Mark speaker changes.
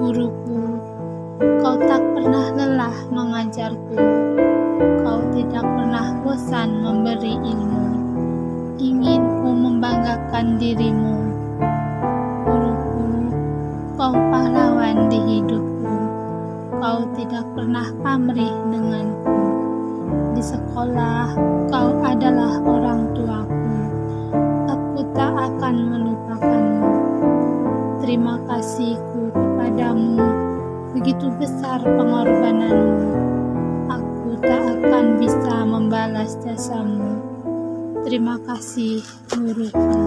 Speaker 1: guruku, kau tak pernah lelah mengajarku, kau tidak pernah bosan memberi ilmu. Inginku membanggakan dirimu, guruku, kau pahlawan di hidupku, kau tidak pernah pamrih denganku. Di sekolah, Begitu besar pengorbananmu. Aku tak akan bisa membalas jasamu. Terima kasih, guruku.